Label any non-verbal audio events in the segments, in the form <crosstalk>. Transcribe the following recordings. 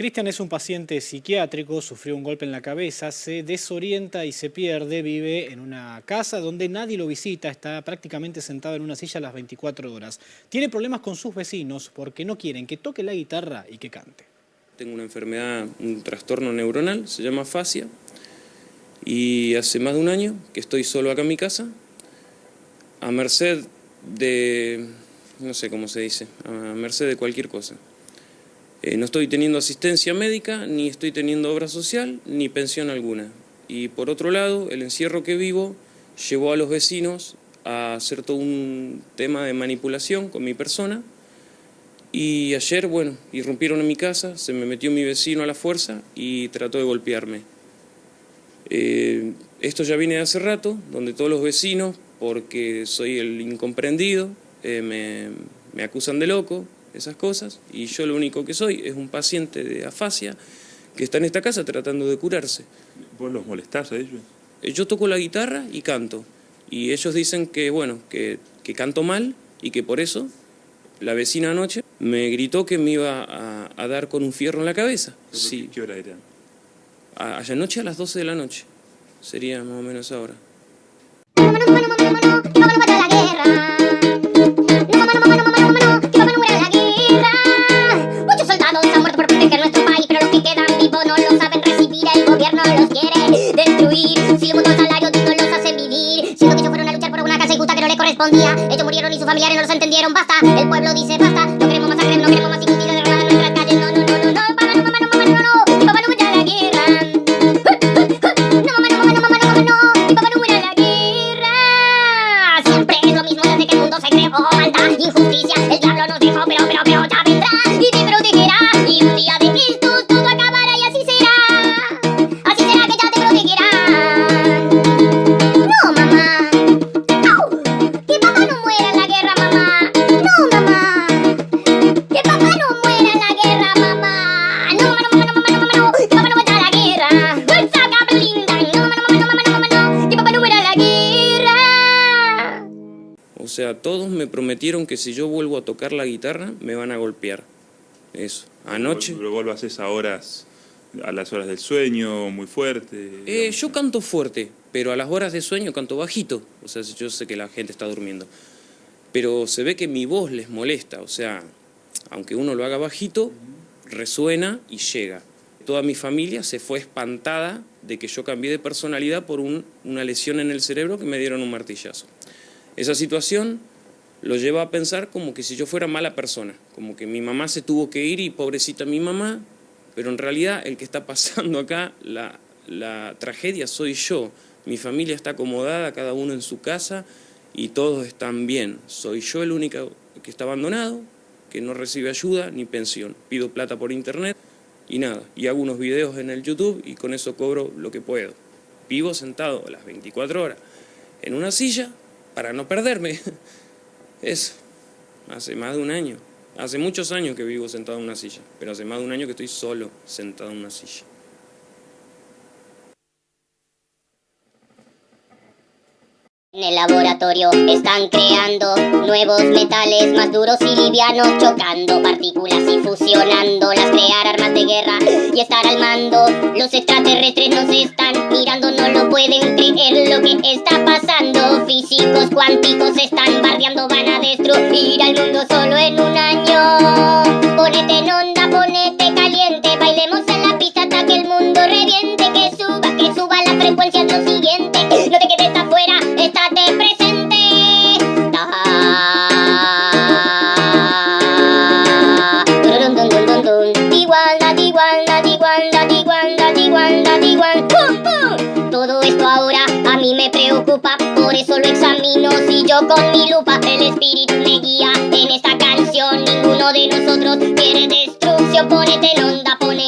Cristian es un paciente psiquiátrico, sufrió un golpe en la cabeza, se desorienta y se pierde, vive en una casa donde nadie lo visita, está prácticamente sentado en una silla las 24 horas. Tiene problemas con sus vecinos porque no quieren que toque la guitarra y que cante. Tengo una enfermedad, un trastorno neuronal, se llama fascia, y hace más de un año que estoy solo acá en mi casa, a merced de, no sé cómo se dice, a merced de cualquier cosa. Eh, no estoy teniendo asistencia médica, ni estoy teniendo obra social, ni pensión alguna. Y por otro lado, el encierro que vivo llevó a los vecinos a hacer todo un tema de manipulación con mi persona. Y ayer, bueno, irrumpieron en mi casa, se me metió mi vecino a la fuerza y trató de golpearme. Eh, esto ya viene de hace rato, donde todos los vecinos, porque soy el incomprendido, eh, me, me acusan de loco, esas cosas, y yo lo único que soy es un paciente de afasia que está en esta casa tratando de curarse. ¿Vos los molestás a ellos? Eh, yo toco la guitarra y canto, y ellos dicen que, bueno, que, canto mal y que por eso la vecina anoche me gritó que me iba a, dar con un fierro en la cabeza. Sí. ¿Qué hora era? Allá anoche a las 12 de la noche, sería más o menos ahora. Ellos murieron y sus familiares no los entendieron. Basta, el pueblo dice basta. Todos me prometieron que si yo vuelvo a tocar la guitarra, me van a golpear. Eso. Anoche... ¿Pero vos lo haces a horas, a las horas del sueño, muy fuerte? Eh, yo canto fuerte, pero a las horas de sueño canto bajito. O sea, yo sé que la gente está durmiendo. Pero se ve que mi voz les molesta. O sea, aunque uno lo haga bajito, resuena y llega. Toda mi familia se fue espantada de que yo cambié de personalidad por un- una lesión en el cerebro que me dieron un martillazo. Esa situación lo lleva a pensar como que si yo fuera mala persona, como que mi mamá se tuvo que ir y pobrecita mi mamá, pero en realidad el que está pasando acá, la, tragedia soy yo. Mi familia está acomodada, cada uno en su casa y todos están bien. Soy yo el único que está abandonado, que no recibe ayuda ni pensión. Pido plata por internet y nada. Y hago unos videos en el YouTube y con eso cobro lo que puedo. Vivo sentado las 24 horas en una silla para no perderme. <laughs> Eso, hace más de un año. Hace muchos años que vivo sentado en una silla, pero hace más de un año que estoy solo sentado en una silla. En el laboratorio están creando nuevos metales más duros y livianos, chocando partículas y fusionándolas, crear armas de guerra y estar al mando. Los extraterrestres nos están mirando, no lo pueden creer lo que está pasando. Físicos cuánticos están a destruir al mundo solo en un año. Por eso lo examino. Si yo con mi lupa el espíritu me guía en esta canción, ninguno de nosotros quiere destrucción. Ponete en onda, ponete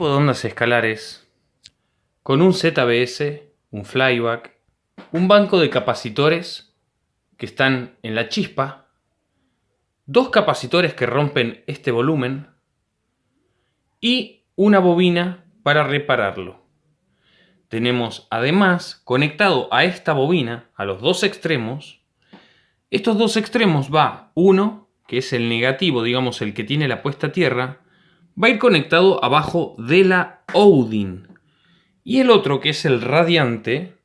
equipo de ondas escalares con un ZBS, un flyback, un banco de capacitores que están en la chispa, dos capacitores que rompen este volumen y una bobina para repararlo. Tenemos además conectado a esta bobina, a los dos extremos, estos dos extremos va uno, que es el negativo, digamos el que tiene la puesta a tierra, va a ir conectado abajo de la Odin. Y el otro, que es el radiante,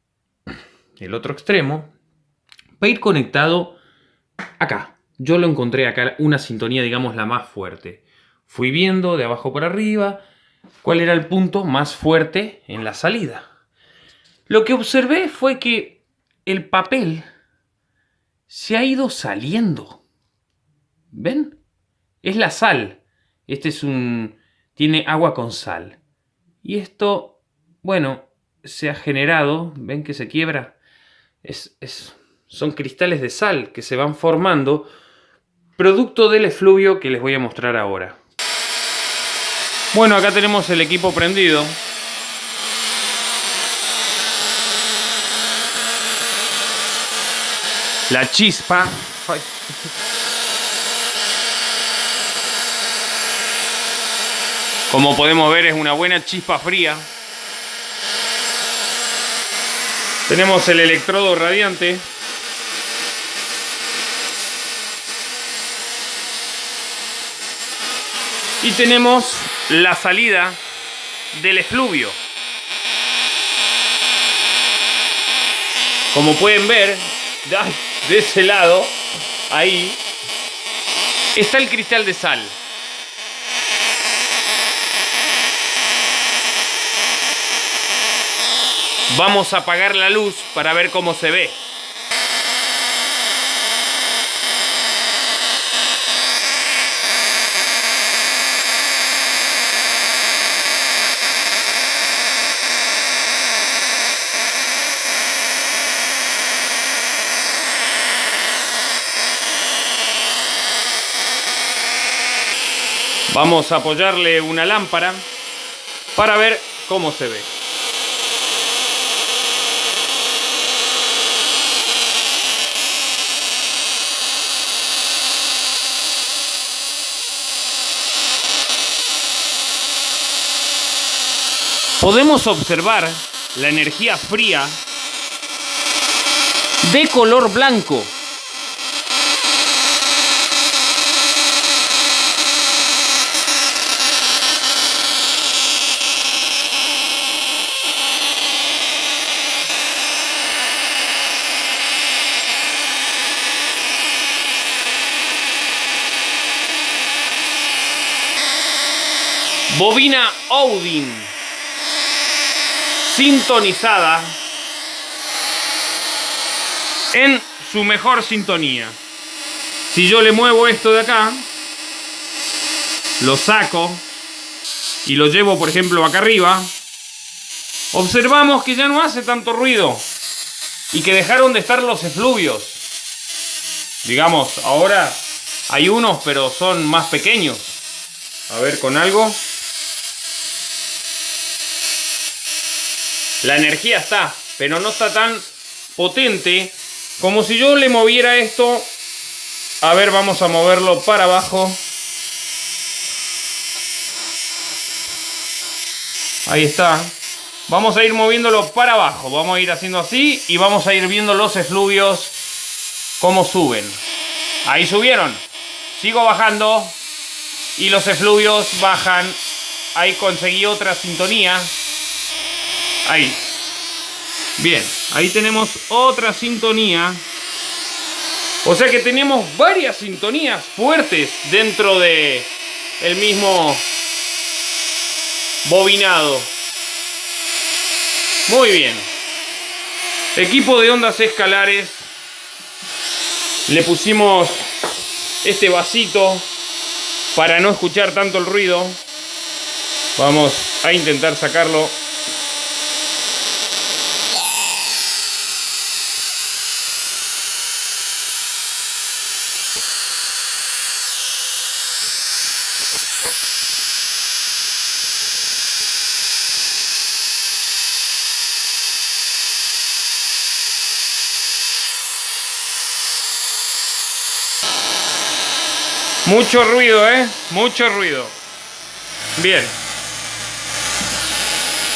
el otro extremo, va a ir conectado acá. Yo lo encontré acá, una sintonía, digamos, la más fuerte. Fui viendo de abajo para arriba cuál era el punto más fuerte en la salida. Lo que observé fue que el papel se ha ido saliendo. ¿Ven? Es la sal. Este es un... tiene agua con sal. Y esto, bueno, se ha generado, ¿ven que se quiebra? Es, es, son cristales de sal que se van formando producto del efluvio que les voy a mostrar ahora. Bueno, acá tenemos el equipo prendido. La chispa. Como podemos ver es una buena chispa fría. Tenemos el electrodo radiante. Y tenemos la salida del efluvio. Como pueden ver, de ese lado, ahí, está el cristal de sal. Vamos a apagar la luz para ver cómo se ve. Vamos a apoyarle una lámpara para ver cómo se ve. Podemos observar la energía fría de color blanco Bobina Odin. Sintonizada en su mejor sintonía. Si yo le muevo esto de acá, lo saco y lo llevo, por ejemplo, acá arriba, observamos que ya no hace tanto ruido y que dejaron de estar los efluvios. Digamos, ahora hay unos, pero son más pequeños. A ver, con algo. La energía está, pero no está tan potente como si yo le moviera esto. A ver, vamos a moverlo para abajo. Ahí está. Vamos a ir moviéndolo para abajo. Vamos a ir haciendo así y vamos a ir viendo los efluvios cómo suben. Ahí subieron. Sigo bajando y los efluvios bajan. Ahí conseguí otra sintonía. Ahí. Bien, ahí tenemos otra sintonía. O sea que tenemos varias sintonías fuertes dentro de el mismo bobinado. Muy bien. Equipo de ondas escalares. Le pusimos este vasito para no escuchar tanto el ruido. Vamos a intentar sacarlo Mucho ruido, ¿eh? Mucho ruido. Bien.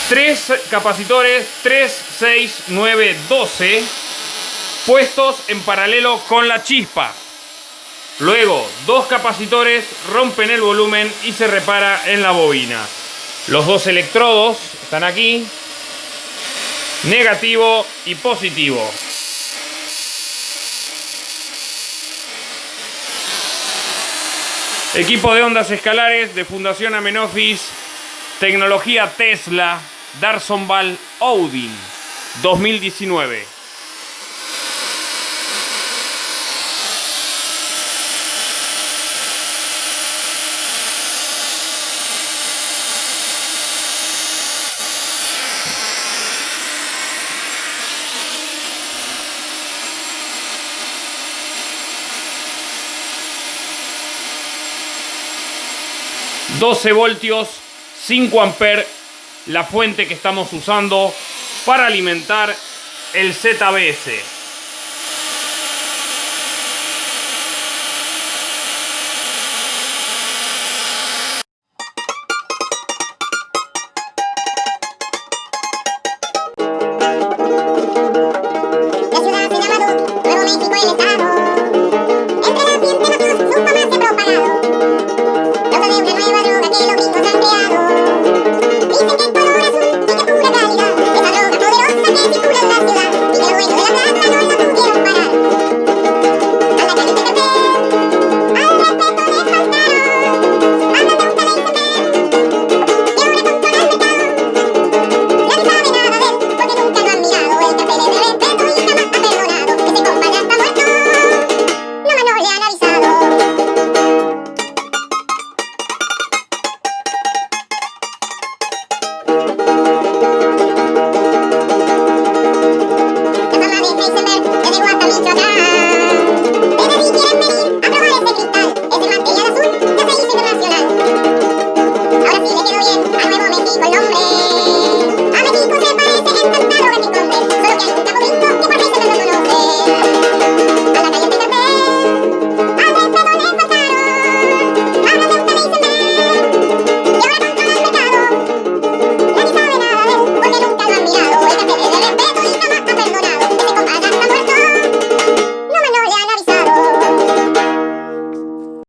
Tres capacitores 3, 6, 9, 12 puestos en paralelo con la chispa. Luego, dos capacitores rompen el volumen y se repara en la bobina. Los dos electrodos están aquí. Negativo y positivo. Equipo de ondas escalares de Fundación Amenofis, tecnología Tesla, Darsonval Odin 2019. ...12 voltios, 5 amperes... ...la fuente que estamos usando... ...para alimentar el ZBS...